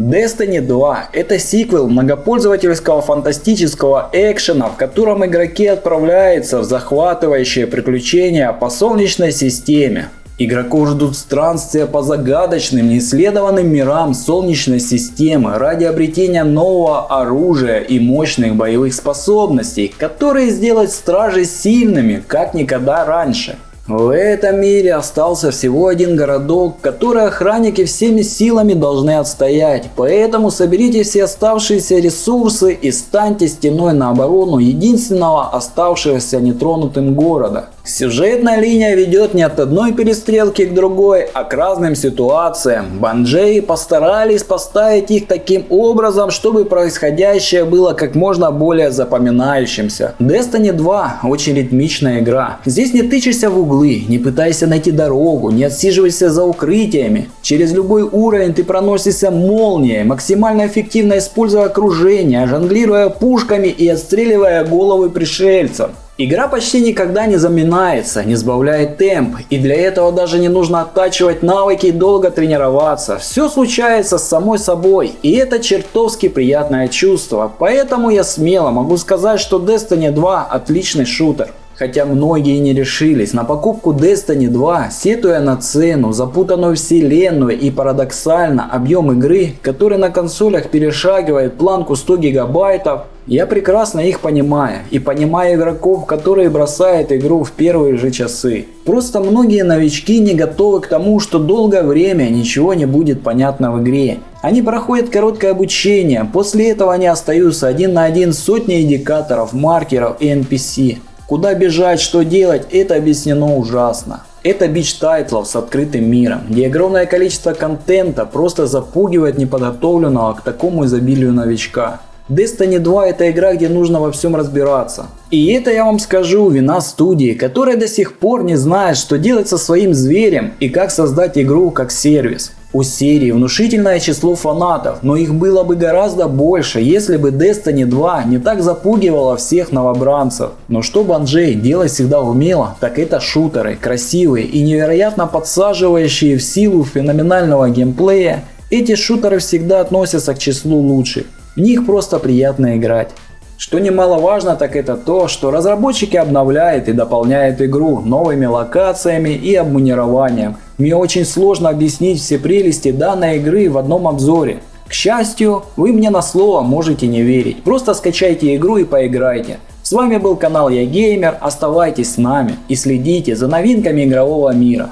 Destiny 2 – это сиквел многопользовательского фантастического экшена, в котором игроки отправляются в захватывающие приключения по Солнечной системе. Игроков ждут странствия по загадочным, неисследованным мирам Солнечной системы ради обретения нового оружия и мощных боевых способностей, которые сделают стражей сильными, как никогда раньше. В этом мире остался всего один городок, который охранники всеми силами должны отстоять, поэтому соберите все оставшиеся ресурсы и станьте стеной на оборону единственного оставшегося нетронутым города. Сюжетная линия ведет не от одной перестрелки к другой, а к разным ситуациям. Банджеи постарались поставить их таким образом, чтобы происходящее было как можно более запоминающимся. Destiny 2 очень ритмичная игра. Здесь не тычешься в углы, не пытайся найти дорогу, не отсиживайся за укрытиями. Через любой уровень ты проносишься молнией, максимально эффективно используя окружение, жонглируя пушками и отстреливая головы пришельцев. Игра почти никогда не заминается, не сбавляет темп, и для этого даже не нужно оттачивать навыки и долго тренироваться. Все случается с самой собой, и это чертовски приятное чувство, поэтому я смело могу сказать, что Destiny 2 отличный шутер. Хотя многие не решились на покупку Destiny 2, сетуя на цену, запутанную вселенную и парадоксально объем игры, который на консолях перешагивает планку 100 гигабайтов, я прекрасно их понимаю и понимаю игроков, которые бросают игру в первые же часы. Просто многие новички не готовы к тому, что долгое время ничего не будет понятно в игре. Они проходят короткое обучение, после этого они остаются один на один с сотней индикаторов, маркеров и NPC. Куда бежать, что делать, это объяснено ужасно. Это бич тайтлов с открытым миром, где огромное количество контента просто запугивает неподготовленного к такому изобилию новичка. Destiny 2 это игра, где нужно во всем разбираться. И это я вам скажу вина студии, которая до сих пор не знает, что делать со своим зверем и как создать игру как сервис. У серии внушительное число фанатов, но их было бы гораздо больше, если бы Destiny 2 не так запугивала всех новобранцев. Но что Банжей делать всегда умело, так это шутеры, красивые и невероятно подсаживающие в силу феноменального геймплея. Эти шутеры всегда относятся к числу лучших, в них просто приятно играть. Что немаловажно, так это то, что разработчики обновляют и дополняют игру новыми локациями и обмунированием. Мне очень сложно объяснить все прелести данной игры в одном обзоре. К счастью, вы мне на слово можете не верить. Просто скачайте игру и поиграйте. С вами был канал Я Геймер, оставайтесь с нами и следите за новинками игрового мира.